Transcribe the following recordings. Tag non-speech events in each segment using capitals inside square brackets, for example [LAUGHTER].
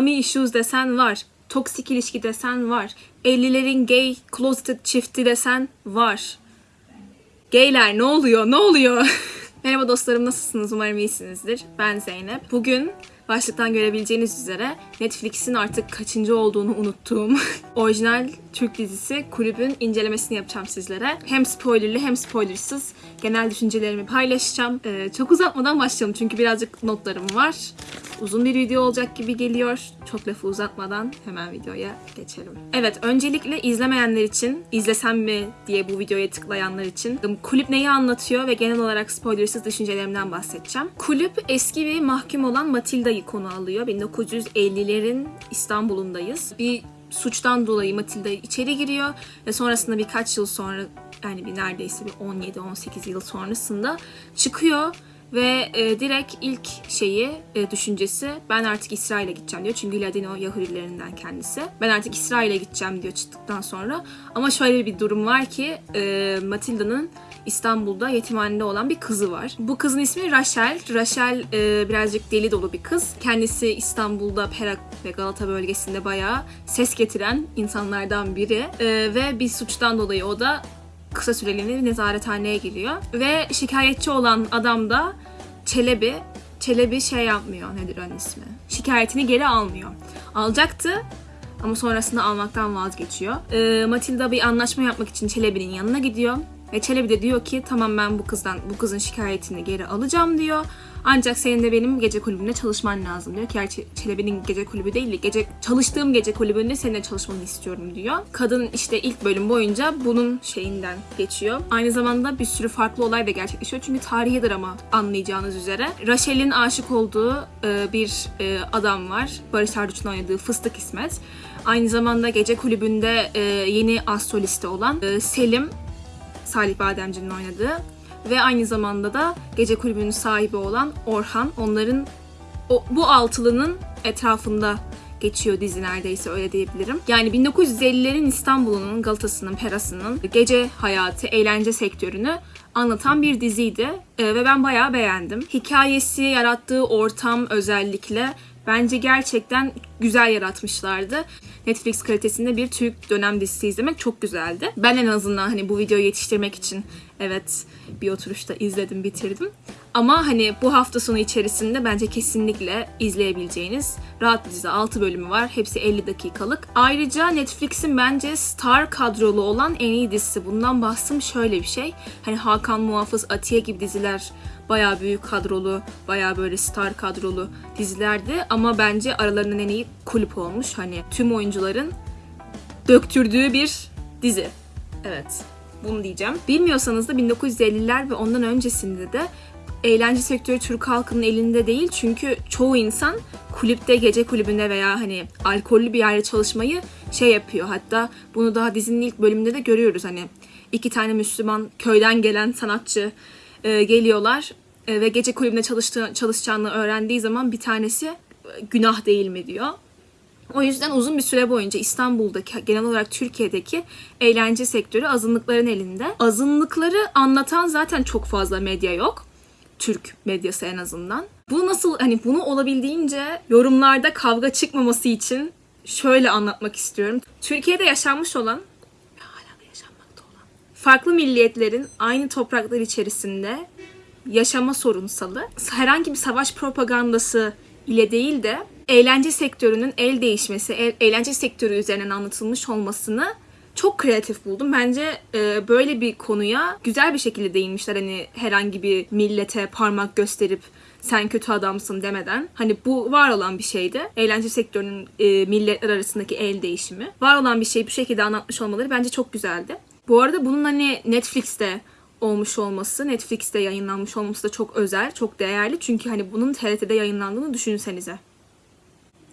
mommy issues desen var. Toksik ilişki desen var. 50'lerin gay closeted çifti desen var. Gayler ne oluyor? Ne oluyor? [LAUGHS] Merhaba dostlarım nasılsınız? Umarım iyisinizdir. Ben Zeynep. Bugün başlıktan görebileceğiniz üzere Netflix'in artık kaçıncı olduğunu unuttuğum [LAUGHS] orijinal Türk dizisi Kulübün incelemesini yapacağım sizlere. Hem spoilerlı hem spoilersız genel düşüncelerimi paylaşacağım. Ee, çok uzatmadan başlayalım çünkü birazcık notlarım var. Uzun bir video olacak gibi geliyor. Çok lafı uzatmadan hemen videoya geçelim. Evet, öncelikle izlemeyenler için, izlesem mi diye bu videoya tıklayanlar için kulüp neyi anlatıyor ve genel olarak spoilersız düşüncelerimden bahsedeceğim. Kulüp eski bir mahkum olan Matilda'yı konu alıyor. 1950'lerin İstanbul'undayız. Bir suçtan dolayı Matilda içeri giriyor ve sonrasında birkaç yıl sonra yani bir neredeyse bir 17-18 yıl sonrasında çıkıyor ve e, direkt ilk şeyi, e, düşüncesi ben artık İsrail'e gideceğim diyor. Çünkü Ladino Yahudilerinden kendisi. Ben artık İsrail'e gideceğim diyor çıktıktan sonra. Ama şöyle bir durum var ki e, Matilda'nın İstanbul'da yetimhanede olan bir kızı var. Bu kızın ismi Rachel. Rachel e, birazcık deli dolu bir kız. Kendisi İstanbul'da Perak ve Galata bölgesinde bayağı ses getiren insanlardan biri. E, ve bir suçtan dolayı o da kısa süreliğine nezarethaneye giriyor. Ve şikayetçi olan adam da Çelebi. Çelebi şey yapmıyor. Nedir onun ismi? Şikayetini geri almıyor. Alacaktı ama sonrasında almaktan vazgeçiyor. Ee, Matilda bir anlaşma yapmak için Çelebi'nin yanına gidiyor. Ve Çelebi de diyor ki tamam ben bu kızdan bu kızın şikayetini geri alacağım diyor. Ancak senin de benim gece kulübünde çalışman lazım diyor. Gerçi Çelebi'nin gece kulübü değil de gece çalıştığım gece kulübünde seninle çalışmanı istiyorum diyor. Kadın işte ilk bölüm boyunca bunun şeyinden geçiyor. Aynı zamanda bir sürü farklı olay da gerçekleşiyor. Çünkü tarihi drama anlayacağınız üzere. Rachel'in aşık olduğu e, bir e, adam var. Barış Arduç'un oynadığı Fıstık İsmet. Aynı zamanda gece kulübünde e, yeni astroliste olan e, Selim Salih Bademci'nin oynadığı ve aynı zamanda da gece kulübünün sahibi olan Orhan. Onların o, bu altılının etrafında geçiyor dizi neredeyse öyle diyebilirim. Yani 1950'lerin İstanbul'unun, Galata'sının, Peras'ının gece hayatı, eğlence sektörünü anlatan bir diziydi. Ee, ve ben bayağı beğendim. Hikayesi, yarattığı ortam özellikle bence gerçekten güzel yaratmışlardı. Netflix kalitesinde bir Türk dönem dizisi izlemek çok güzeldi. Ben en azından hani bu videoyu yetiştirmek için evet bir oturuşta izledim, bitirdim. Ama hani bu hafta sonu içerisinde bence kesinlikle izleyebileceğiniz rahat bir dizi. 6 bölümü var. Hepsi 50 dakikalık. Ayrıca Netflix'in bence star kadrolu olan en iyi dizisi. Bundan bahsım şöyle bir şey. Hani Hakan Muhafız, Atiye gibi diziler bayağı büyük kadrolu, bayağı böyle star kadrolu dizilerdi. Ama bence aralarından en iyi kulüp olmuş. Hani tüm oyuncuların döktürdüğü bir dizi. Evet bunu diyeceğim. Bilmiyorsanız da 1950'ler ve ondan öncesinde de eğlence sektörü Türk halkının elinde değil. Çünkü çoğu insan kulüpte, gece kulübünde veya hani alkollü bir yerde çalışmayı şey yapıyor. Hatta bunu daha dizinin ilk bölümünde de görüyoruz. Hani iki tane Müslüman köyden gelen sanatçı e, geliyorlar e, ve gece kulübünde çalıştığı, çalışacağını öğrendiği zaman bir tanesi e, günah değil mi diyor. O yüzden uzun bir süre boyunca İstanbul'daki genel olarak Türkiye'deki eğlence sektörü azınlıkların elinde. Azınlıkları anlatan zaten çok fazla medya yok. Türk medyası en azından. Bu nasıl hani bunu olabildiğince yorumlarda kavga çıkmaması için şöyle anlatmak istiyorum. Türkiye'de yaşanmış olan ve hala da yaşanmakta olan farklı milliyetlerin aynı topraklar içerisinde yaşama sorunsalı herhangi bir savaş propagandası ile değil de eğlence sektörünün el değişmesi, eğlence sektörü üzerinden anlatılmış olmasını çok kreatif buldum. Bence e, böyle bir konuya güzel bir şekilde değinmişler. Hani herhangi bir millete parmak gösterip sen kötü adamsın demeden. Hani bu var olan bir şeydi. Eğlence sektörünün e, milletler arasındaki el değişimi. Var olan bir şeyi bu şekilde anlatmış olmaları bence çok güzeldi. Bu arada bunun hani Netflix'te olmuş olması, Netflix'te yayınlanmış olması da çok özel, çok değerli. Çünkü hani bunun TRT'de yayınlandığını düşünsenize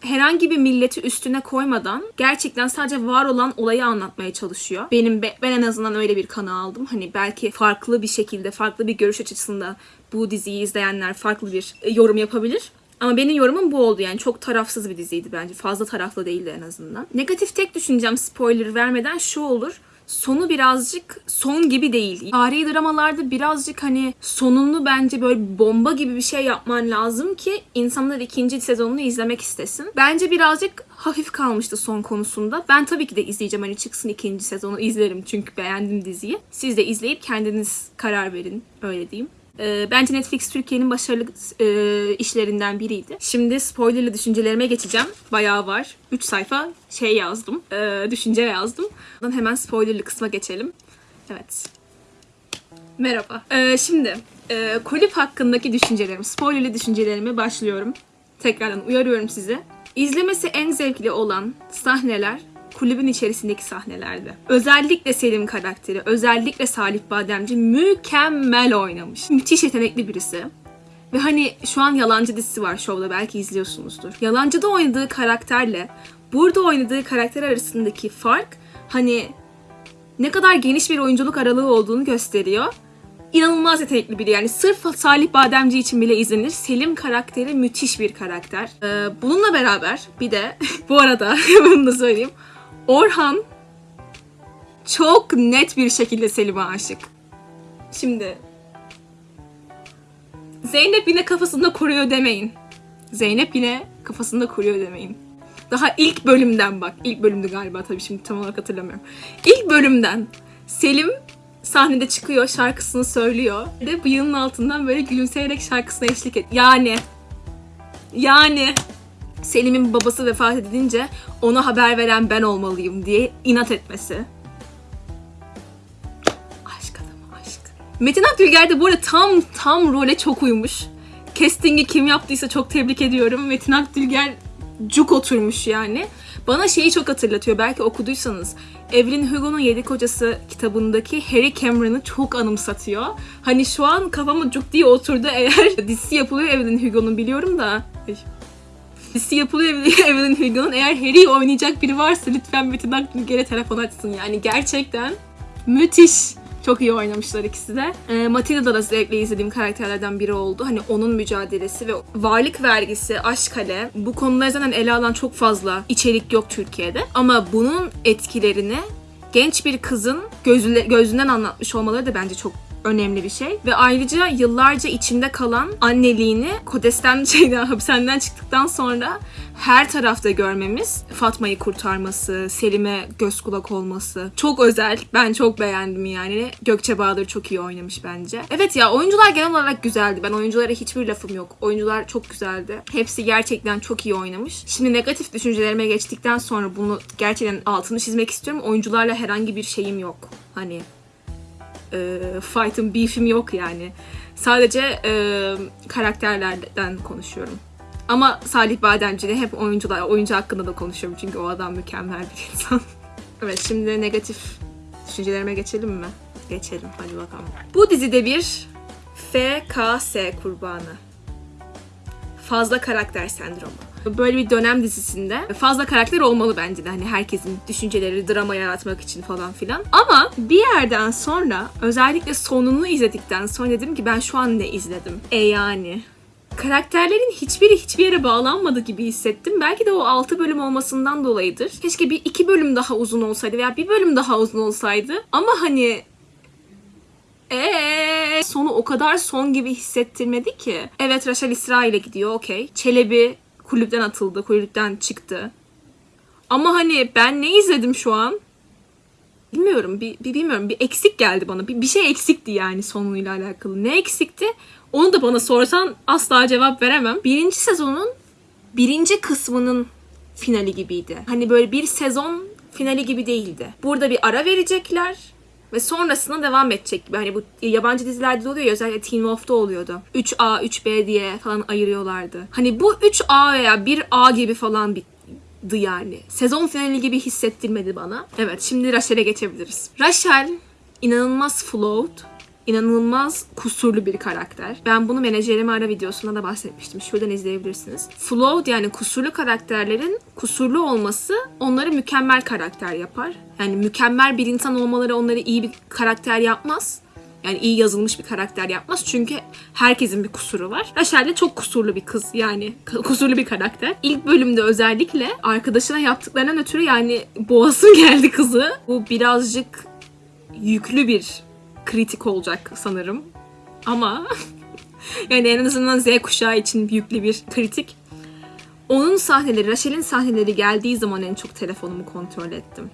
herhangi bir milleti üstüne koymadan gerçekten sadece var olan olayı anlatmaya çalışıyor. Benim ben en azından öyle bir kanı aldım. Hani belki farklı bir şekilde, farklı bir görüş açısında bu diziyi izleyenler farklı bir e, yorum yapabilir. Ama benim yorumum bu oldu yani çok tarafsız bir diziydi bence. Fazla taraflı değildi en azından. Negatif tek düşüneceğim spoiler vermeden şu olur. Sonu birazcık son gibi değil. Tarihi dramalarda birazcık hani sonunu bence böyle bomba gibi bir şey yapman lazım ki insanlar ikinci sezonunu izlemek istesin. Bence birazcık hafif kalmıştı son konusunda. Ben tabii ki de izleyeceğim. Hani çıksın ikinci sezonu izlerim çünkü beğendim diziyi. Siz de izleyip kendiniz karar verin. Öyle diyeyim. Ee, bence Netflix Türkiye'nin başarılı e, işlerinden biriydi. Şimdi spoilerlı düşüncelerime geçeceğim. Bayağı var. 3 sayfa şey yazdım. e, düşünce yazdım. Hemen spoilerlı kısma geçelim. Evet. Merhaba. Ee, şimdi e, kulüp hakkındaki düşüncelerim, spoilerlı düşüncelerime başlıyorum. Tekrardan uyarıyorum sizi. İzlemesi en zevkli olan sahneler kulübün içerisindeki sahnelerdi. Özellikle Selim karakteri, özellikle Salih Bademci mükemmel oynamış. Müthiş yetenekli birisi. Ve hani şu an Yalancı dizisi var şovda belki izliyorsunuzdur. Yalancı'da oynadığı karakterle burada oynadığı karakter arasındaki fark hani ne kadar geniş bir oyunculuk aralığı olduğunu gösteriyor. İnanılmaz yetenekli biri yani sırf Salih Bademci için bile izlenir. Selim karakteri müthiş bir karakter. Ee, bununla beraber bir de [LAUGHS] bu arada [LAUGHS] bunu da söyleyeyim. Orhan çok net bir şekilde Selim'e aşık. Şimdi Zeynep yine kafasında kuruyor demeyin. Zeynep yine kafasında kuruyor demeyin. Daha ilk bölümden bak. ilk bölümdü galiba tabii şimdi tam olarak hatırlamıyorum. İlk bölümden Selim sahnede çıkıyor, şarkısını söylüyor. Ve bıyığının altından böyle gülümseyerek şarkısına eşlik et. Yani yani Selim'in babası vefat edince ona haber veren ben olmalıyım diye inat etmesi. Aşk adamı aşk. Metin Akdülger de bu arada tam tam role çok uymuş. Casting'i kim yaptıysa çok tebrik ediyorum. Metin Akdülger cuk oturmuş yani. Bana şeyi çok hatırlatıyor. Belki okuduysanız. Evelyn Hugo'nun Yedi Kocası kitabındaki Harry Cameron'ı çok anımsatıyor. Hani şu an kafama cuk diye oturdu eğer [LAUGHS] dizisi yapılıyor Evelyn Hugo'nun biliyorum da. Dizisi yapılıyor [LAUGHS] Evelyn Hugo'nun. Eğer Harry'i oynayacak biri varsa lütfen Metin Akdülger'e telefon açsın. Yani gerçekten müthiş. Çok iyi oynamışlar ikisi de. E, Matilda'da da zevkle izlediğim karakterlerden biri oldu. Hani onun mücadelesi ve varlık vergisi, aşk kale bu konuları zaten ele alan çok fazla içerik yok Türkiye'de. Ama bunun etkilerini genç bir kızın gözüle, gözünden anlatmış olmaları da bence çok önemli bir şey. Ve ayrıca yıllarca içinde kalan anneliğini Kodes'ten [LAUGHS] şeyden hapishaneden çıktıktan sonra her tarafta görmemiz, Fatma'yı kurtarması, Selim'e göz kulak olması çok özel. Ben çok beğendim yani. Gökçe Bahadır çok iyi oynamış bence. Evet ya oyuncular genel olarak güzeldi. Ben oyunculara hiçbir lafım yok. Oyuncular çok güzeldi. Hepsi gerçekten çok iyi oynamış. Şimdi negatif düşüncelerime geçtikten sonra bunu gerçekten altını çizmek istiyorum. Oyuncularla herhangi bir şeyim yok. Hani e, fight'ım, beef'im yok yani. Sadece e, karakterlerden konuşuyorum. Ama Salih Bademci'de hep oyuncular, oyuncu hakkında da konuşuyorum çünkü o adam mükemmel bir insan. [LAUGHS] evet şimdi negatif düşüncelerime geçelim mi? Geçelim hadi bakalım. Bu dizide bir FKS kurbanı. Fazla karakter sendromu. Böyle bir dönem dizisinde fazla karakter olmalı bence de. Hani herkesin düşünceleri drama yaratmak için falan filan. Ama bir yerden sonra özellikle sonunu izledikten sonra dedim ki ben şu an ne izledim? E yani karakterlerin hiçbiri hiçbir yere bağlanmadı gibi hissettim. Belki de o 6 bölüm olmasından dolayıdır. Keşke bir iki bölüm daha uzun olsaydı veya bir bölüm daha uzun olsaydı. Ama hani Eee sonu o kadar son gibi hissettirmedi ki. Evet Raşel İsrail'e gidiyor okey. Çelebi kulüpten atıldı, kulüpten çıktı. Ama hani ben ne izledim şu an? Bilmiyorum, bir, bir bilmiyorum. Bir eksik geldi bana. Bir, bir şey eksikti yani sonuyla alakalı. Ne eksikti? Onu da bana sorsan asla cevap veremem. Birinci sezonun birinci kısmının finali gibiydi. Hani böyle bir sezon finali gibi değildi. Burada bir ara verecekler ve sonrasında devam edecek gibi. Hani bu yabancı dizilerde de oluyor ya özellikle Teen Wolf'da oluyordu. 3A, 3B diye falan ayırıyorlardı. Hani bu 3A veya 1A gibi falan bitti yani. Sezon finali gibi hissettirmedi bana. Evet şimdi Rachel'e geçebiliriz. Rachel inanılmaz flawed inanılmaz kusurlu bir karakter. Ben bunu menajerime ara videosunda da bahsetmiştim. Şuradan izleyebilirsiniz. Flawed yani kusurlu karakterlerin kusurlu olması onları mükemmel karakter yapar. Yani mükemmel bir insan olmaları onları iyi bir karakter yapmaz. Yani iyi yazılmış bir karakter yapmaz. Çünkü herkesin bir kusuru var. Rachel de çok kusurlu bir kız yani. Kusurlu bir karakter. İlk bölümde özellikle arkadaşına yaptıklarından ötürü yani boğasın [LAUGHS] geldi kızı. Bu birazcık yüklü bir kritik olacak sanırım. Ama [LAUGHS] yani en azından Z kuşağı için yüklü bir kritik. Onun sahneleri, Rachel'in sahneleri geldiği zaman en çok telefonumu kontrol ettim.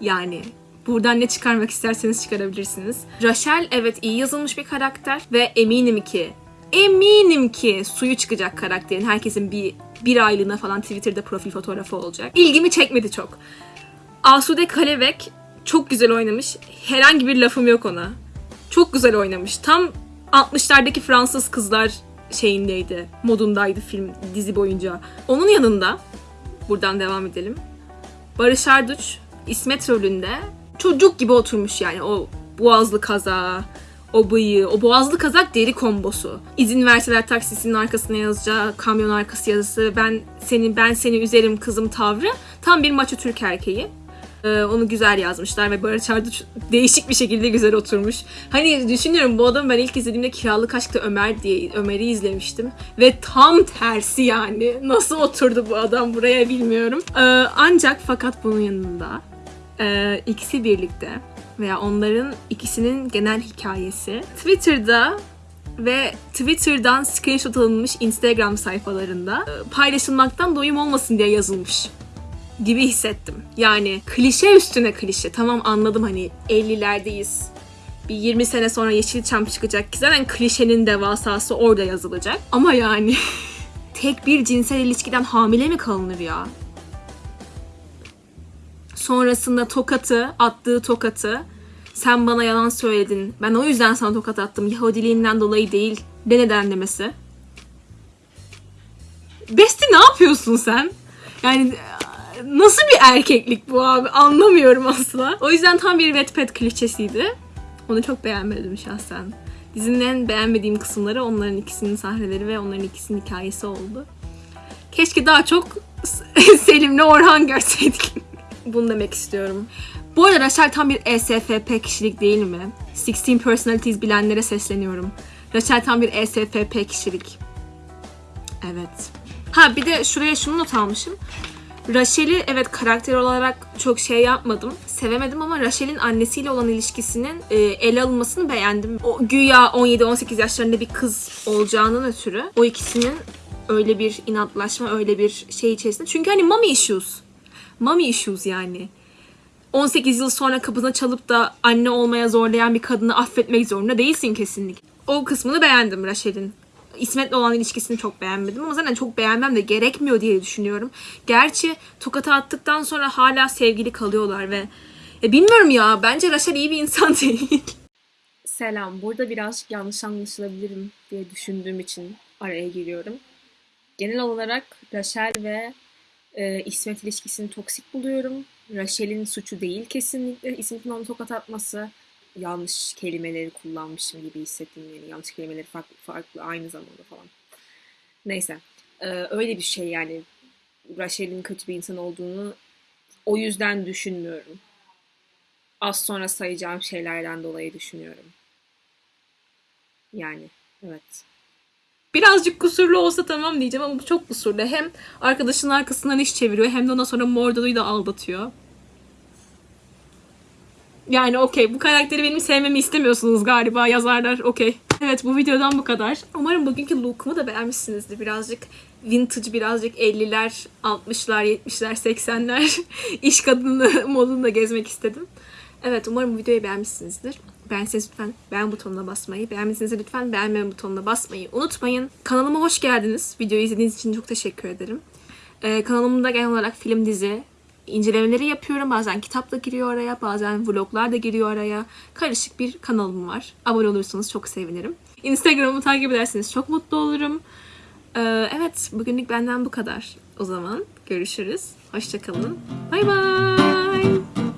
Yani buradan ne çıkarmak isterseniz çıkarabilirsiniz. Rachel evet iyi yazılmış bir karakter ve eminim ki eminim ki suyu çıkacak karakterin. Herkesin bir bir aylığına falan Twitter'da profil fotoğrafı olacak. İlgimi çekmedi çok. Asude Kalevek çok güzel oynamış. Herhangi bir lafım yok ona. Çok güzel oynamış. Tam 60'lardaki Fransız kızlar şeyindeydi. Modundaydı film dizi boyunca. Onun yanında buradan devam edelim. Barış Arduç İsmet rolünde çocuk gibi oturmuş yani o boğazlı kaza, o bıyığı, o boğazlı kazak deri kombosu. İzin verseler taksisinin arkasına yazacağı kamyon arkası yazısı, ben seni ben seni üzerim kızım tavrı tam bir maço Türk erkeği. Ee, onu güzel yazmışlar ve Barış Arduç değişik bir şekilde güzel oturmuş. Hani düşünüyorum bu adamı ben ilk izlediğimde Kiralık Aşk'ta Ömer diye Ömer'i izlemiştim. Ve tam tersi yani. Nasıl oturdu bu adam buraya bilmiyorum. Ee, ancak fakat bunun yanında e, ikisi birlikte veya onların ikisinin genel hikayesi Twitter'da ve Twitter'dan screenshot alınmış Instagram sayfalarında e, paylaşılmaktan doyum olmasın diye yazılmış gibi hissettim. Yani klişe üstüne klişe. Tamam anladım hani 50'lerdeyiz. Bir 20 sene sonra Yeşilçam çıkacak ki zaten klişenin devasası orada yazılacak. Ama yani [LAUGHS] tek bir cinsel ilişkiden hamile mi kalınır ya? Sonrasında tokatı, attığı tokatı sen bana yalan söyledin. Ben o yüzden sana tokat attım. Yahudiliğinden dolayı değil. De neden demesi. Besti ne yapıyorsun sen? Yani nasıl bir erkeklik bu abi anlamıyorum asla. O yüzden tam bir Wattpad klişesiydi. Onu çok beğenmedim şahsen. Dizinin en beğenmediğim kısımları onların ikisinin sahneleri ve onların ikisinin hikayesi oldu. Keşke daha çok [LAUGHS] Selim'le Orhan görseydik. [LAUGHS] Bunu demek istiyorum. Bu arada Rachel tam bir ESFP kişilik değil mi? 16 Personalities bilenlere sesleniyorum. Rachel tam bir ESFP kişilik. Evet. Ha bir de şuraya şunu not almışım. Rachel'i evet karakter olarak çok şey yapmadım. Sevemedim ama Rachel'in annesiyle olan ilişkisinin e, ele alınmasını beğendim. O güya 17-18 yaşlarında bir kız olacağından ötürü o ikisinin öyle bir inatlaşma, öyle bir şey içerisinde. Çünkü hani mommy issues. Mommy issues yani. 18 yıl sonra kapına çalıp da anne olmaya zorlayan bir kadını affetmek zorunda değilsin kesinlikle. O kısmını beğendim Rachel'in. İsmet'le olan ilişkisini çok beğenmedim ama zaten çok beğenmem de gerekmiyor diye düşünüyorum. Gerçi tokata attıktan sonra hala sevgili kalıyorlar ve ya bilmiyorum ya bence Rachel iyi bir insan [LAUGHS] değil. Selam. Burada birazcık yanlış anlaşılabilirim diye düşündüğüm için araya giriyorum. Genel olarak Rachel ve e, İsmet ilişkisini toksik buluyorum. Rachel'in suçu değil kesinlikle. İsmet'in onu tokat atması yanlış kelimeleri kullanmışım gibi hissettim yani yanlış kelimeleri farklı farklı aynı zamanda falan. Neyse ee, öyle bir şey yani Rachel'in kötü bir insan olduğunu o yüzden düşünmüyorum. Az sonra sayacağım şeylerden dolayı düşünüyorum. Yani evet. Birazcık kusurlu olsa tamam diyeceğim ama bu çok kusurlu. Hem arkadaşının arkasından iş çeviriyor hem de ondan sonra Mordo'yu da aldatıyor. Yani okey bu karakteri benim sevmemi istemiyorsunuz galiba yazarlar okey. Evet bu videodan bu kadar. Umarım bugünkü lookumu da beğenmişsinizdir. Birazcık vintage, birazcık 50'ler, 60'lar, 70'ler, 80'ler iş kadını [LAUGHS] modunda gezmek istedim. Evet umarım bu videoyu beğenmişsinizdir. Beğenseniz lütfen beğen butonuna basmayı, beğenmediyseniz lütfen beğenme butonuna basmayı unutmayın. Kanalıma hoş geldiniz. Videoyu izlediğiniz için çok teşekkür ederim. Ee, kanalımda genel olarak film, dizi, incelemeleri yapıyorum. Bazen kitap da giriyor araya, bazen vloglar da giriyor araya. Karışık bir kanalım var. Abone olursanız çok sevinirim. Instagram'ımı takip ederseniz çok mutlu olurum. Ee, evet, bugünlük benden bu kadar. O zaman görüşürüz. Hoşçakalın. Bay bay.